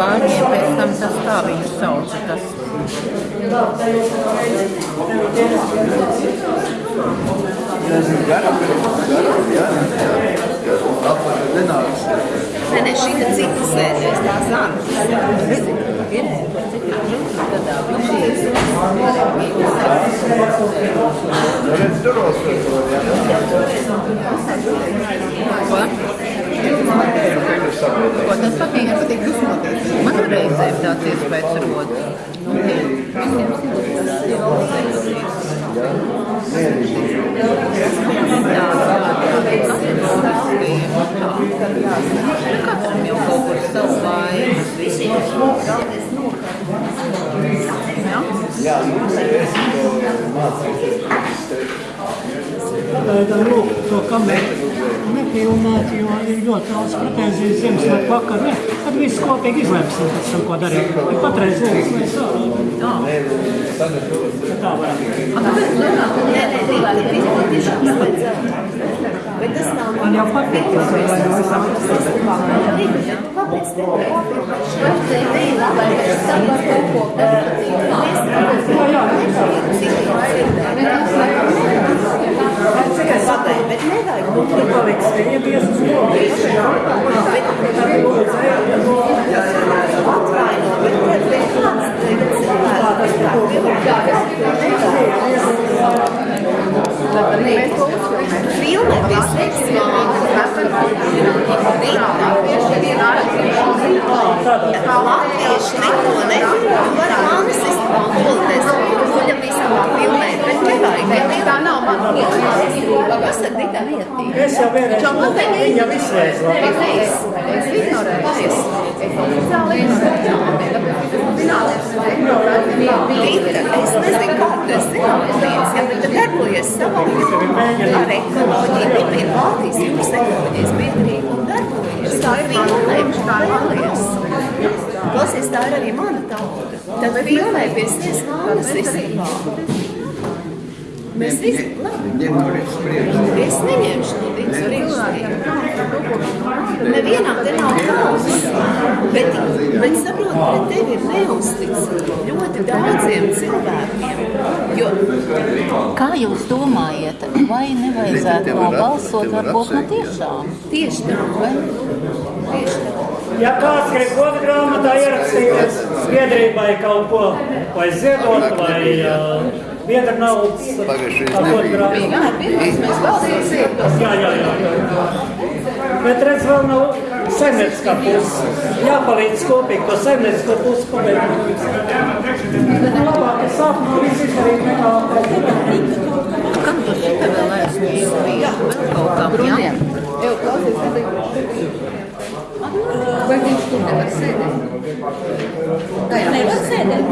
bāņiem pēc tam tas tā viņu sauca. Tas. Nē, nē, šī ir cita sēde, es tās ārpus. Gadā viņš ir Ko? Ko tas patīk? Patīk dusmoties. Reizēm tāds iespējas rodas. Nu, visiem Katram jau kaut kur savu vainas. Ja? Pagaidām lūk to kameru nepilnēt, jo ir ļoti daudz pretenzijas Ziemassvētku vakar. Viss kopīgi izlemsim pēc tam, ko darīt. Bet patreiz lūk, mēs tā. Tā tāpēc. Bet tas nav Man jau patīk, vai no visam. Kāpēc te ir labi, ka es tam var kaut ko patīk. Pateikt, bet nevajag būt Tur paliks viņa tiesas logs. atvaino, bet bet bet kāds tagad cilvēks, kas tā Filmē pieslēgsim Latvieši neko nefilmē, var manas izpildēs, kuļam visam filmēt, bet nevajag. Tā nav man Ir tā vietī? Es jau vienreiz lūku, viņa izslēdz labi. Es ignorēju. Es oficiāli Rīta, es nezinu, kā tas zinātnīs, ja bet darbojies savā ar ekoloģiju, viņa ir Baltijas jūras ekoloģijas biedrība un darbojies. Tā ir filmējuši, tā vēlies. Klausies, tā ir arī mana tauta. Tad filmē pie sevis manas izsaka. Mēs visi, labi. Es neņemšu no viņas rīkšķi. Nevienam te nav kaunas, bet, bet saprot, pret tevi ir neusticīgi ļoti daudziem cilvēkiem. Jo Kā jūs domājat, vai nevajadzētu nobalsot varbūt no tiešām? tieši tā, vai? Tieši tā. Ja kāds grib godu grāmatā ierakstīties biedrībai kaut ko, vai ziedot, vai uh, biedra naudas. Jā, jā, jā. jā. Bet redz, vēl nav saimnieciskā puse. Jāpalīdz kopīgi to saimniecisko pusi pabeigt. Bet labāk es sākumā visu izdarīt nekā Kam tu šitā vēl aizsniedz? Vēl kaut kam, jā? Jau klausies, kad Vai viņš tur nevar sēdēt? Tā jau nevar sēdēt.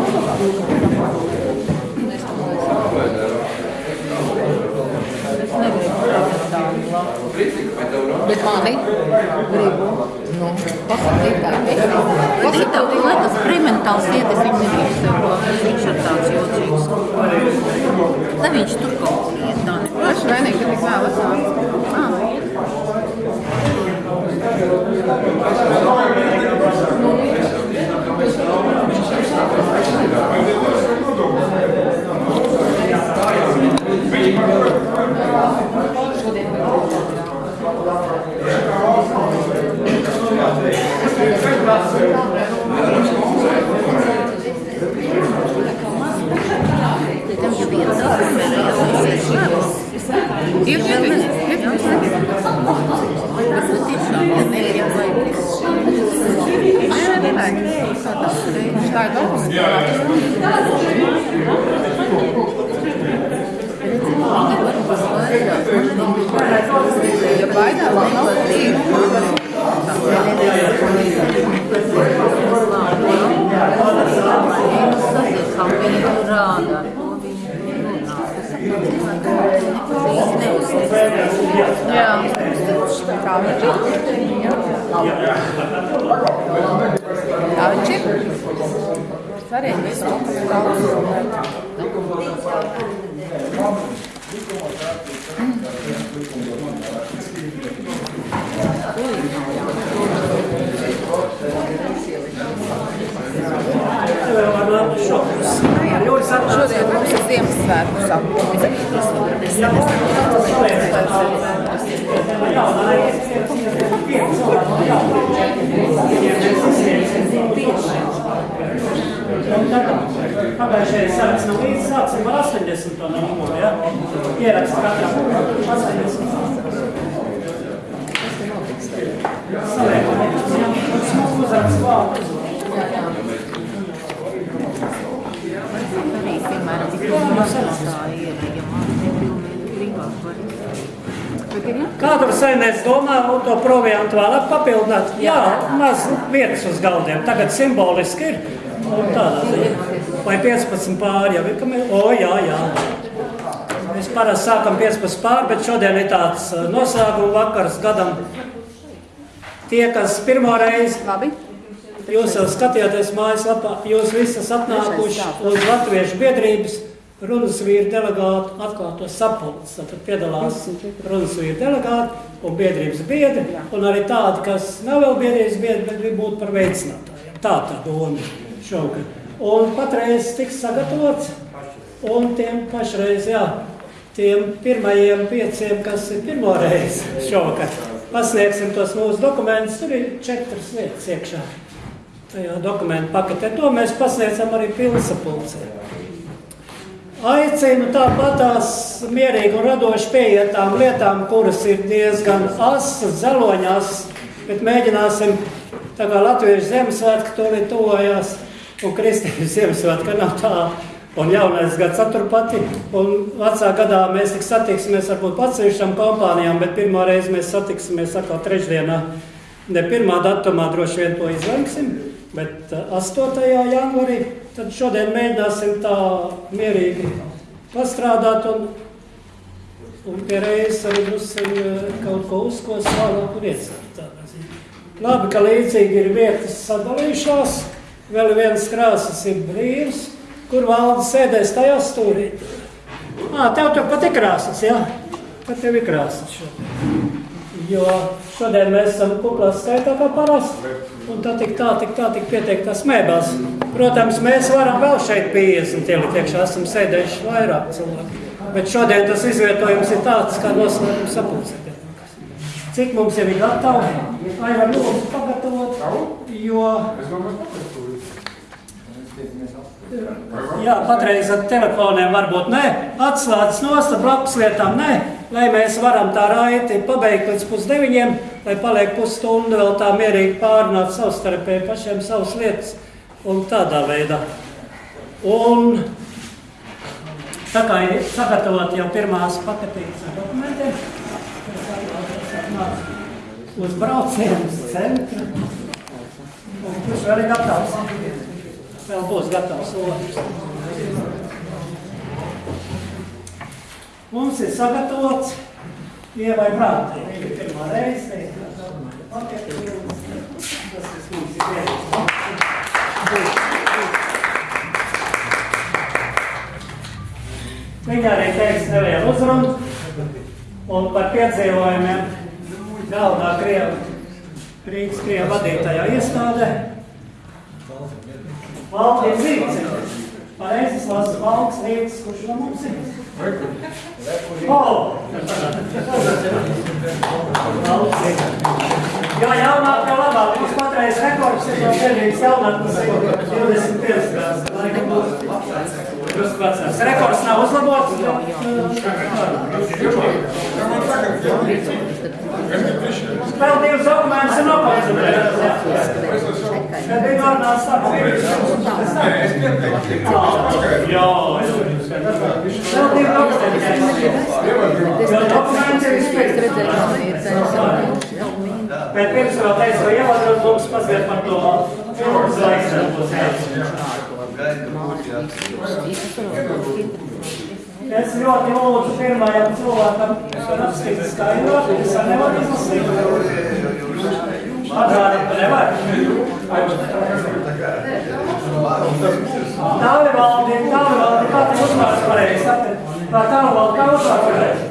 Es negribu labu. Bet mani gribu. Nu, pasakīt tā. Rītā, lai tas eksperimentāls ietis, viņš nedrīkst tev ko. Viņš ir tāds jocīgs. Lai viņš tur kaut kur iet, tā ne. Paši vainīgi, ka tik vēl esmu. Ā, nu iet. Tev jau viens atmērē, jāsīsies labs. Ir vēl Tauči. Svarīgi visu Šodien mums ir Ziemassvētku sapulce. Pagājušajā saraksts nav līdz, sāksim ar 80. numuru, ja? Ierakst katram 80. Saliekam, ja? Smuku uzrakst vārdus. Arī, piemēram, tā ir, ja man negribas, var Kādu saimnieks domā to proviantu vēlāk papildināt? Jā, maz vietas uz galdiem. Tagad simboliski ir. Un tādā ziņā. Vai 15 pāri jau ir? O, jā, jā. Mēs parasti sākam 15 pāri, bet šodien ir tāds uh, noslēguma vakars gadam. Tie, kas pirmo reizi Labi. Jūs jau skatījāties mājaslapā, jūs visi esat atnākuši uz Latviešu biedrības runas vīru delegātu atklāto sapulci. Tad piedalās runas vīru delegāti un biedrības biedri, un arī tādi, kas nav vēl biedrības biedri, bet grib būt par veicinātājiem. Tā tā doma šogad. Un patreiz tiks sagatavots, un tiem pašreiz, jā, tiem pirmajiem pieciem, kas ir pirmo reizi šogad, pasniegsim tos mūsu dokumentus, tur ir četras vietas iekšā tajā dokumentu paketē. To mēs pasniedzam arī pilsapulcē. Aicinu tāpatās mierīgi un radoši pieiet tām lietām, kuras ir diezgan asas, zeloņās, bet mēģināsim, tā kā Latviešu Ziemassvētku tūlīt tuvojās, un Kristīnas Ziemassvētka nav tā, un jaunais gads aturpati, un vecā gadā mēs tik satiksimies varbūt atsevišķām kompānijām, bet pirmā reize mēs satiksimies atkal trešdienā. Ne pirmā datumā droši vien to izlemsim, bet uh, 8. janvarī tad šodien mēģināsim tā mierīgi pastrādāt un, un pie reizes arī druskuļi kaut ko uzkos vēlāk un ziņā. Labi, ka līdzīgi ir vietas sadalījušās, vēl viens krāsas ir brīvs, kur valde sēdēs tajā stūrī. Ā, tev tur pat ir krāsas, jā? Pat tev ir krāsas šodien. Jo šodien mēs esam kuklā skaitā kā parasti, un tā tik tā, tik tā, tik pieteiktās mēbās. Protams, mēs varam vēl šeit 50 ielikt iekšā, esam sēdējuši vairāk cilvēku. Bet šodien tas izvietojums ir tāds, kā noslēgums sapulcē. Cik mums jau ir gatavi? Vai var lūdzu pagatavot, jo Jā, patreiz ar telefoniem varbūt nē, atslēdzas nost ar blakus lietām nē, lai mēs varam tā raiti pabeigt līdz pusdeviņiem, lai paliek pusstundu vēl tā mierīgi pārunāt savstarpēji pašiem savas lietas un tādā veidā. Un tā kā ir sagatavot jau pirmās paketītes ar dokumentiem, uz braucienu uz centru, un kurš vēl ir gatavs? Vēl būs gatavs otrs. Mums ir sagatavots ievai brātē. Viņa ir pirmā reize. Paketi, tas, kas mums ir ierīts. Viņa arī teiks nelielu uzrunu un par piedzīvojumiem galvenā Krieva, Rīgas Krieva vadītajā iestādē. Ir zīmes. Pareizes lasu valks lietas, kurš no mums ir. O! Valks ir. Jo jaunāk, jo labāk. Mums patreiz rekords ir no Berlīnas jaunatnes 25 gadus. Drusku vecāks. Rekords nav uzlabots. Vēl divas dokumentus ir nokoncentrētas. Kad bija vārnās sākums. Jā, vēl divi dokumenti. Jo dokumenti ir izpildīti. Bet pirms vēl teicu, vai ievadot mums mazliet par to būs jāatcerās. Es ļoti lūdzu pirmajam cilvēkam rakstīt skaidrot, es ar nevaru izlasīt. Atgādāt, ka nevar. Tālvaldi, tālvaldi, kā tev uzvārds pareizi? Vai tālvaldi, kā uzvārds pareizi?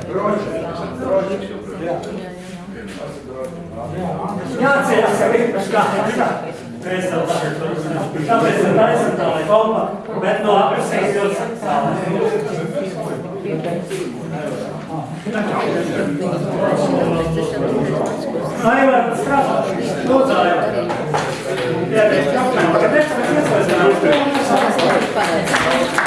Jāatcerās, ka viņš kā Mēs tev tagad Tāpēc ir taisam tā, lai kompa, bet no aprisīs jūs Aivar, strādā. Lūdzu, Aivar. Jā, bet jautājumā, ka mēs mēs iesaistām.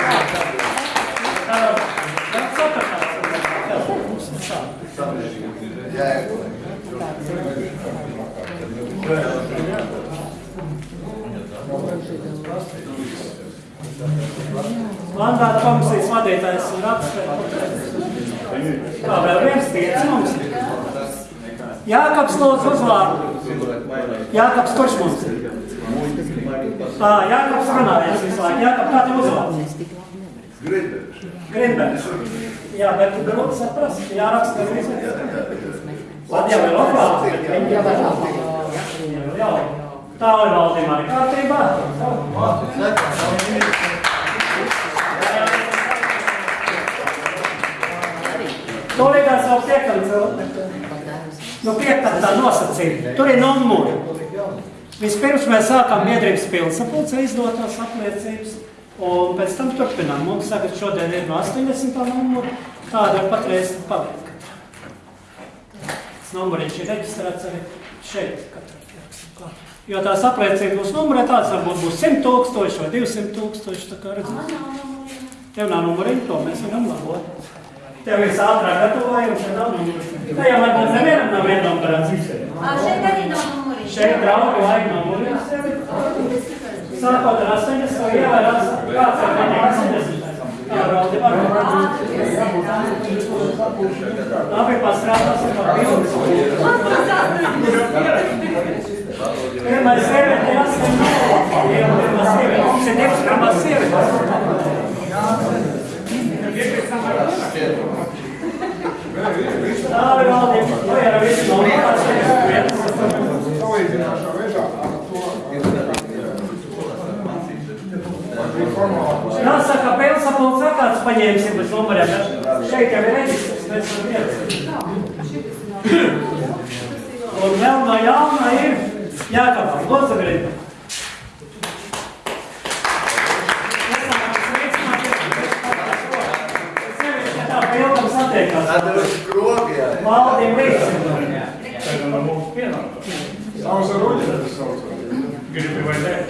Mandāta komisijas vadītājs ir apsvērts. Kā vēl viens tiec mums? Jākaps lūdzu uzvārdu. Jākaps kurš mums ir? Ā, Jākaps runājas visu laiku. Jākap, kā tev uzvārds? Grinbergs. Jā, bet tu grūti saprast, jāraksta. Tad jau ir oklāts. Jā, jā. Tā ir valdība arī kārtībā. Tūlītās vēl piekam Nu, piektā nosacījuma. Tur ir numuri. Vispirms mēs sākām biedrības pilsapulcē izdotās apliecības, un pēc tam turpinām. Mums tagad šodien ir no 80. numura, tāda ir patreiz paliek. Tas numuriņš ir reģistrēts arī šeit. Katrā. Jo tās apliecības būs numurētādas, varbūt būs 100 tūkstoši vai 200 tūkstoši, tā kā redzat. Tev nav numuriņu, to mēs varam labot. Tev ir ātrāk gatavoja, un šeit nav numuriņu. Tā jau varbūt nevienam nav viena numurēts. Šeit arī nav numuri. Šeit draugi vajag numuriņu. Sākot ar 80, ievērās, kāds viņam 80. Jā, braundi var. Labi, pastrādāsim par bildes. Pirmais sieviete, jāsaka, pirmā sieviete. Mums ir divas pirmās sievietes. Tā ir valdība. Vai ar visu nomākās? Jāsaka, pilsapults sakāts paņēmsim bez numuriem, bet šeit jau ir reģistrs, mēs varam iet. Un vēl no jauna ir Jākapā, Lozagrība. Tā pilnam satiekās. Valdība līdzi.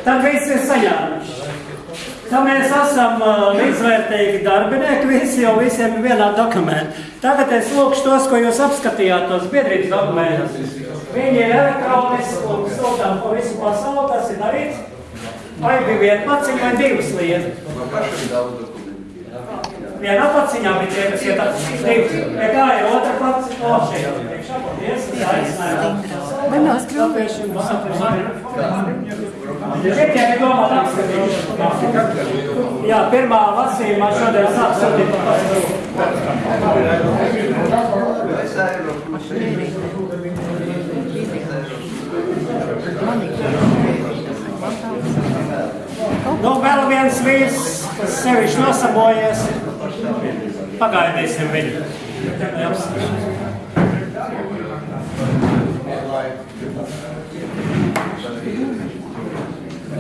Tad viss ir saņēmuši. Tad mēs esam līdzvērtīgi darbinieki, visi jau visiem ir vienā dokumentā. Tagad es lūkšu tos, ko jūs apskatījāt, tos biedrības dokumentus. Viņi ir elektroniski un sūtām pa visu pasauli, tas ir darīts. Vai bija viena paciņa vai divas lietas? Vienā paciņā bija tie, kas iet divas. Pie kā ir otra paciņa? O, šeit jau priekšā, paldies, aicinājums. Man nav skrūvējuši. Šeit jau ir domāt apskatīt. Jā, pirmā lasījumā šodien sāk sūtīt pa pasauli. Nu, vēl viens vīrs, kas sevišķi nosabojies. Pagaidīsim viņu.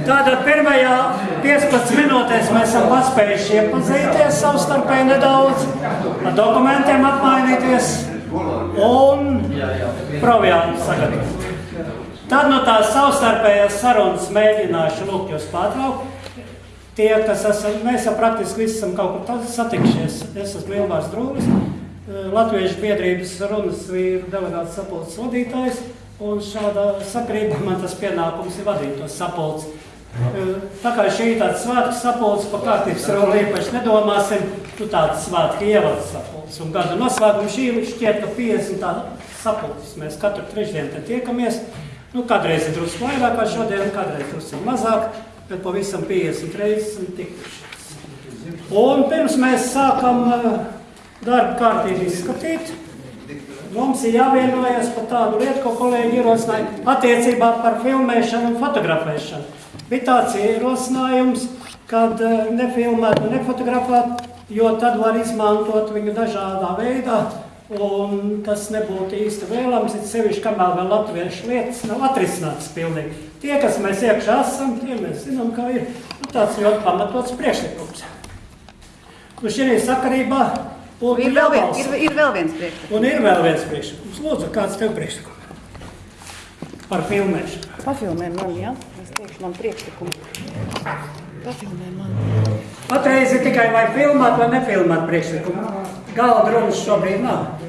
Tātad pirmajā 15 minūtēs mēs esam paspējuši iepazīties savstarpēji nedaudz, ar dokumentiem apmainīties un proviānu sagatavot. Tad no tās savstarpējās sarunas mēģināšu lūgt jūs pārtraukt. Tie, kas esam, mēs jau praktiski visi esam kaut kur satikšies. Es esmu Ilmārs Drūlis, Latviešu biedrības runas vīru delegāts sapulces vadītājs, un šādā sakrībā man tas pienākums ir vadīt tos sapulces. Tā kā šī ir tāds svētku sapulces, pa kārtības roli īpaši nedomāsim, tu tāds svētku ievads sapulces. Un gada noslēgumu šī šķiet, ka 50 tāda sapulces. Mēs katru trešdienu te tiekamies. Nu, kādreiz ir drusku vairāk kā šodien, kādreiz drusku mazāk, bet pavisam 50 reizes esam tikušies. Un pirms mēs sākam uh, darba kārtību izskatīt, mums ir jāvienojas par tādu lietu, ko kolēģi ierosināja attiecībā par filmēšanu un fotografēšanu. Bija tāds ierosinājums, kad uh, nefilmēt un nefotografēt, jo tad var izmantot viņu dažādā veidā, Un tas nebūtu īsti vēlams, it sevišķi, kamēr vēl latviešu lietas nav atrisinātas pilnīgi. Tie, kas mēs iekšā esam, tie mēs zinām, kā ir nu, tāds ļoti pamatots priekšlikums. Nu, šī sakarībā būtu Ir vēl, vien, ir, ir vēl viens priekšlikums. Un ir vēl viens priekšlikums. Lūdzu, kāds tev priekšlikums? Par filmēšanu. Pafilmē man, jā? Es teikšu man priekšlikumu. Pafilmē man. Patreiz ir tikai vai filmēt vai nefilmēt priekšlikumu. Galda runas šobrīd nav.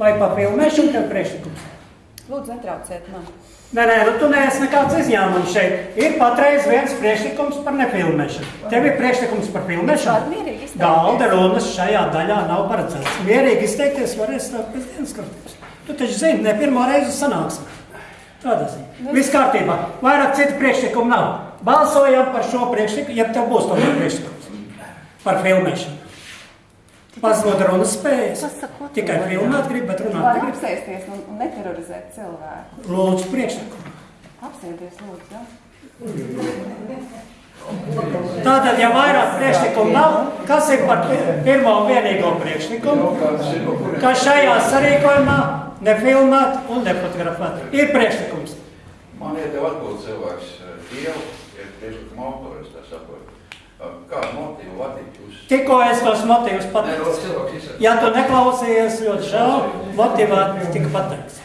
Vai pa filmēšanu tev priekšlikums? Lūdzu, netrauciet man. Nē, nē, nu tu neesi nekāds izņēmums šeit. Ir patreiz viens priekšlikums par nefilmēšanu. Tev ir priekšlikums par izteikties. Galda runas šajā daļā nav paredzēts. Mierīgi izteikties varēs pēc dienas kārtības. Tu taču zini, ne pirmo reizi sanāksim. Tādā ziņā. Viss kārtībā. Vairāk citu priekšlikumu nav. Balsojam par šo priekšlikumu, ja tev būs tomēr priekšlikums par filmēšanu. Pazūd runas spējas. Pasakot, Tikai filmēt grib, bet runāt Var negrib. apsēsties un, un neterorizēt cilvēku. Lūdzu, priekšlikumu. Apsēties, lūdzu, jā. Tātad, ja vairāk priekšlikumu nav, kas ir par pi- pirmo un vienīgo priekšlikumu, ka šajā sarīkojumā nefilmēt un nefotografēt? Ir priekšlikums. Man ir tev atbūt cilvēks, Dievu, ir priekšlikuma autors, tā saprot. Kādu motīvu vadīt jūs? Tikko es tos motīvus pateicu. Ja tu neklausījies, ļoti žēl, motivēt tika pateikts.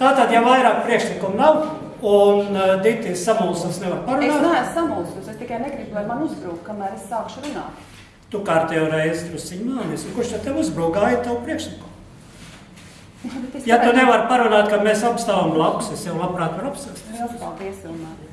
Tātad, ja vairāk priekšlikumu nav un uh, Ditis samulsas nevar Es parunāt, neesmu samulsus, es tikai negribu, lai man uzbrūk, kamēr es sākšu runāt. tu kārtējo reizi trusiņ mānis, un kurš tad tev uzbrūgāja tavu priekšlikumu? Bet es Ja tu nevari parunāt, ka mēs apstāvam blakus, es jau labprāt varu. Liels paldies, Ilmār.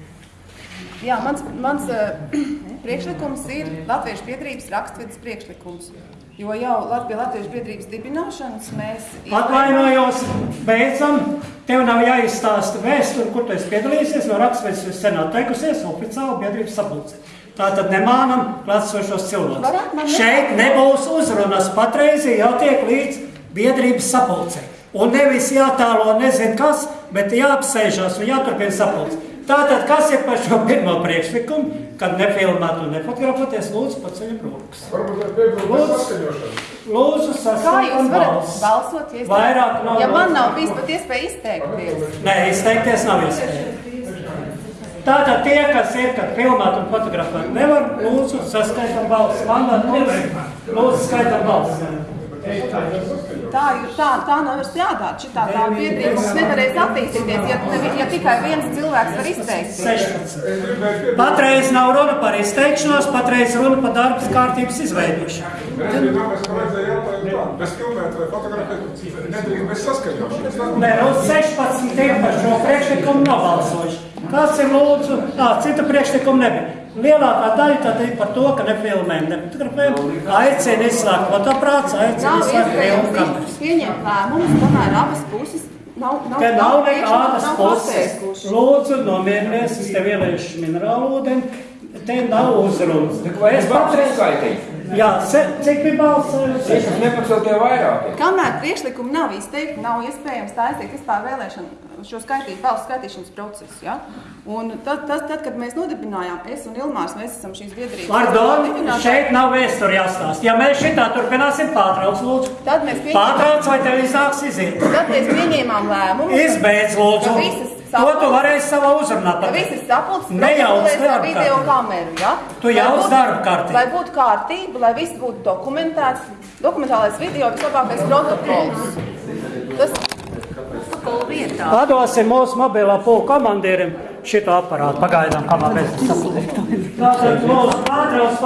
Jā, mans, mans uh, priekšlikums ir Latviešu biedrības rakstvedes priekšlikums. Jo jau pie Latviešu biedrības dibināšanas mēs... Atvainojos, beidzam. Tev nav jāizstāsta vēsture, kur tu esi piedalījies. No raksturības jūs sen atteikusies oficiāli biedrības sapulcē. Tātad nemānam klātsošos cilvēkus. Šeit nebūs uzrunas. Patreiz ir jātiek līdz biedrības sapulcē. Un nevis jātālo nezinu kas, bet jāapsēžās un jāturpina sapulcē. Tātad, kas ir par šo pirmo priekšlikumu, kad nefilmētu un nefotografēties, lūdzu, paceļam rokas. Varbūt ar piebildu Lūdzu. saskaņošanu. Lūdzu, Kā jūs varat balsis. balsot, ja, es- Vairāk nav ja man balsu. nav bijis pat iespēja izteikties? Nē, izteikties nav iespējams. Tātad tie, kas ir, kad filmēt un fotografēt nevar, lūdzu, saskaitam balsis. Mandāt, lūdzu, lūdzu, skaitam balsis. Tā, ir- tā, tā nevar strādāt. Šitā tā biedrība mums nevarēs attīstīties, ja, nevi- ja tikai viens cilvēks var izteikties. 16. Patreiz nav runa par izteikšanos, patreiz runa par darbas kārtības izveidošanu. Nē. Nē, nu 16 ir par šo priekšlikumu nobalsojuši. Kāds ir lūdzu? Tā, cita priekšlikuma nebija. Lielākā daļa tad ir par to, ka nefilmējam, nefotografējam. Aicina izslēgt fotoprāts, aicina izslēgt filmu kameras. pieņemt lēmumus, kamēr abas puses nav, nav, Te nav nekādas puses. Lūdzu, nomierinies, es tev ieliešu minerālu ūdeni. Te nav uzrunas. Vai es varu patreiz- uzskaitīt? Jā, cik bija balsojusi? Es esmu nepacelt tie vairāki. Kamēr priekšlikumi nav izteikti, nav iespējams tā aizteikt vispār vēlēšanu, šo skaitīt, balsu skaitīšanas procesu. Ja? Un tad, tad, tad, kad mēs nodibinājām, es un Ilmārs, mēs esam šīs biedrības Pardon, šeit nav vēsturi jāstāsta. Ja mēs šitā turpināsim, pārtrauc, lūdzu. Tad mēs pieņēmām, Pārtrauc, vai tev iznāks iziet? tad mēs pieņēmām lēmumu, Izbeidz, lūdzu. Visas To tu varēsi savā uzrunā pateikt. visas sapulces Nejauc darba video kameru. Ja? Tu jauc darba kārtību. Lai būtu kārtība, lai viss būtu dokumentēts, dokumentālais video, vislabākais protokols. Tas Padosim mūsu mobilā pulka komandierim šito aparātu. Pagaidām, kamēr mēs pārtrauc.